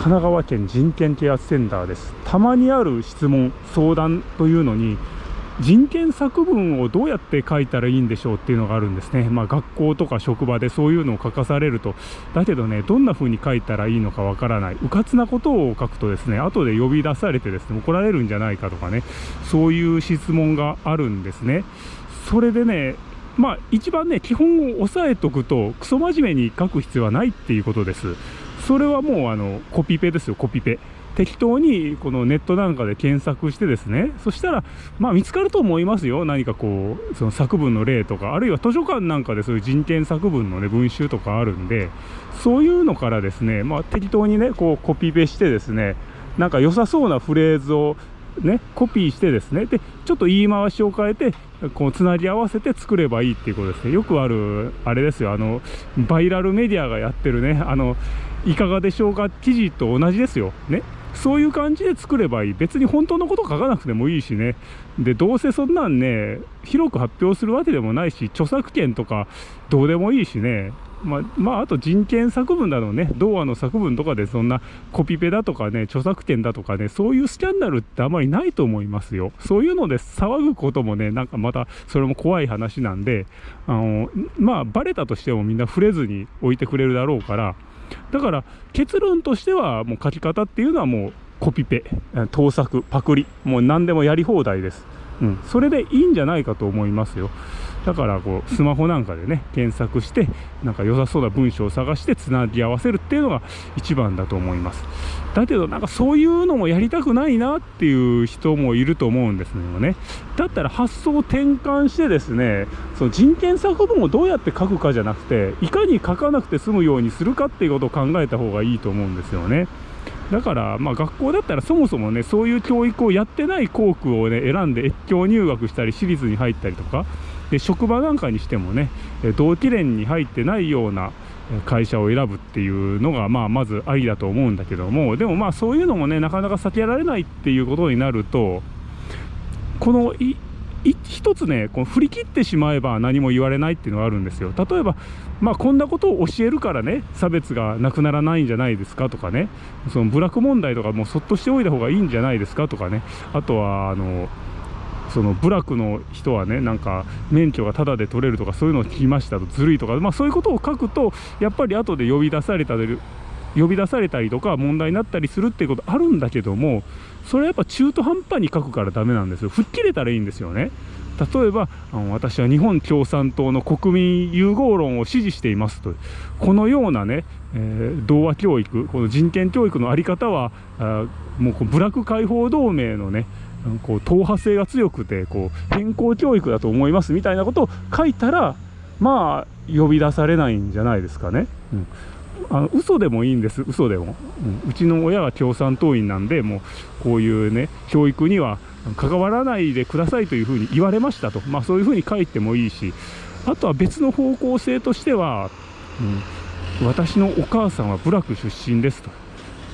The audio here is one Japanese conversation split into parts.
神奈川県人権啓発センターです。たまにある質問相談というのに人権作文をどうやって書いたらいいんでしょうっていうのがあるんですね、まあ、学校とか職場でそういうのを書かされると。だけどねどんな風に書いたらいいのかわからない。うかつなことを書くとですね後で呼び出されてですね怒られるんじゃないかとかね。そういう質問があるんですね。それでねまあ一番ね基本を押さえとくとクソ真面目に書く必要はないっていうことです。それはもうあのコピペですよコピペ。適当にこのネットなんかで検索してですね。そしたらまあ見つかると思いますよ。何かこうその作文の例とか。あるいは図書館なんかでそういう人権作文のね文集とかあるんで。そういうのからですねまあ適当にねこうコピペしてですね。なんか良さそうなフレーズをねコピーしてですね。でちょっと言い回しを変えてこうつなぎ合わせて作ればいいっていうことですね。よくあるあれですよ。あのバイラルメディアがやってるね。あのいかがでしょうか？記事と同じですよ。ね？そういう感じで作ればいい。別に本当のこと書かなくてもいいしね。でどうせそんなんね広く発表するわけでもないし著作権とかどうでもいいしね。まあ、まあ、あと人権作文だのね、童話の作文とかでそんなコピペだとかね、著作権だとかね、そういうスキャンダルってあまりないと思いますよ。そういうので騒ぐこともね、なんかまたそれも怖い話なんで、あの、まあ、バレたとしてもみんな触れずに置いてくれるだろうから、だから結論としてはもう書き方っていうのはもうコピペ、盗作、パクリ、もう何でもやり放題です。うん、それでいいんじゃないかと思いますよ。だからこうスマホなんかでね検索してなんか良さそうな文章を探してつなぎ合わせるっていうのが一番だと思います。だけどなんかそういうのもやりたくないなっていう人もいると思うんですよね。だったら発想を転換してですねその人権作文をどうやって書くかじゃなくていかに書かなくて済むようにするかっていうことを考えた方がいいと思うんですよね。だから、まあ、学校だったらそもそもねそういう教育をやってない校区をね選んで越境入学したり私立に入ったりとかで職場なんかにしてもね同期連に入ってないような会社を選ぶっていうのが、まあ、まずありだと思うんだけどもでもまあそういうのもねなかなか避けられないっていうことになるとこの一つねこの振り切ってしまえば何も言われないっていうのがあるんですよ。例えばまあこんなことを教えるからね差別がなくならないんじゃないですかとかね。その部落問題とかもそっとしておいた方がいいんじゃないですかとかね。あとはあのその部落の人はねなんか免許がタダで取れるとかそういうのを聞きましたとずるいとか、まあ、そういうことを書くとやっぱり後で呼び出された呼び出されたりとか問題になったりするっていうことあるんだけどもそれはやっぱ中途半端に書くからダメなんですよ。吹っ切れたらいいんですよね。例えばあの私は日本共産党の国民融合論を支持していますと。このようなね、えー、童話教育この人権教育の在り方はあもう部落解放同盟のねこう党派性が強くてこう変更教育だと思いますみたいなことを書いたらまあ呼び出されないんじゃないですかね。うん。あの嘘でもいいんです。嘘でも、うん、うちの親は共産党員なんでもうこういうね教育には関わらないでくださいというふうに言われましたと、まあ、そういうふうに書いてもいいし。あとは別の方向性としては、うん、私のお母さんは部落出身ですと。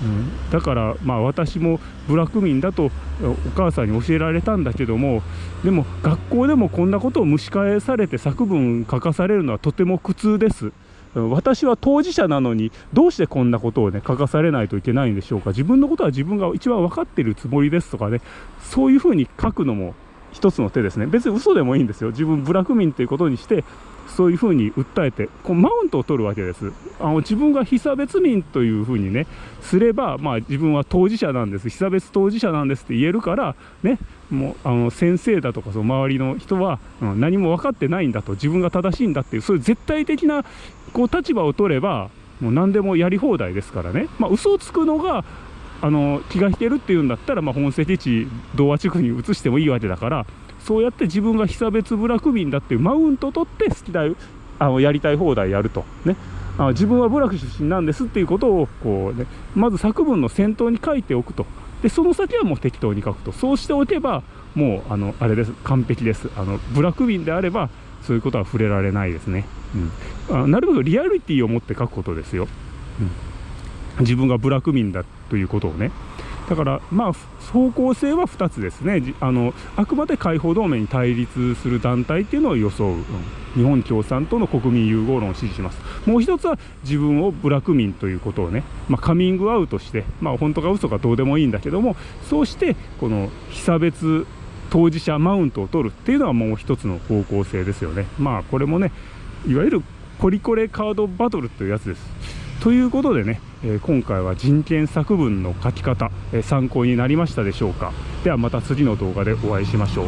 うん、だからまあ私も部落民だとお母さんに教えられたんだけどもでも学校でもこんなことを蒸し返されて作文書かされるのはとても苦痛です。私は当事者なのにどうしてこんなことをね書かされないといけないんでしょうか？自分のことは自分が一番分かってるつもりですとかねそういうふうに書くのも一つの手ですね。別に嘘でもいいんですよ。自分部落民ということにしてそういうふうに訴えてこうマウントを取るわけです。あの自分が被差別民というふうにねすれば、まあ、自分は当事者なんです。被差別当事者なんですって言えるからねもうあの先生だとかその周りの人は、うん、何も分かってないんだと。自分が正しいんだっていうそういう絶対的なこう立場を取ればもう何でもやり放題ですからね、まあ、嘘をつくのがあの気が引けるっていうんだったら、まあ、本籍地童話地区に移してもいいわけだからそうやって自分が被差別部落民だっていうマウント取って好きだあのやりたい放題やると。ね。あ自分は部落出身なんですっていうことをこう、ね、まず作文の先頭に書いておくと。でその先はもう適当に書くと。そうしておけばもうあのあれです。完璧です。あの部落民であればそういうことは触れられないですね、うん、あなるべくリアリティを持って書くことですよ、うん、自分が部落民だということをね。だからまあ方向性は2つですね。あのあくまで解放同盟に対立する団体っていうのを装う、うん、日本共産党の国民融合論を支持します。もう一つは自分をブラック民ということをね、まあ、カミングアウトして、まあ、本当か嘘かどうでもいいんだけども。そうしてこの被差別当事者マウントを取るっていうのはもう一つの方向性ですよね。まあこれもねいわゆるコリコレカードバトルというやつです。ということでね、え、今回は人権作文の書き方、え、参考になりましたでしょうか。ではまた次の動画でお会いしましょう。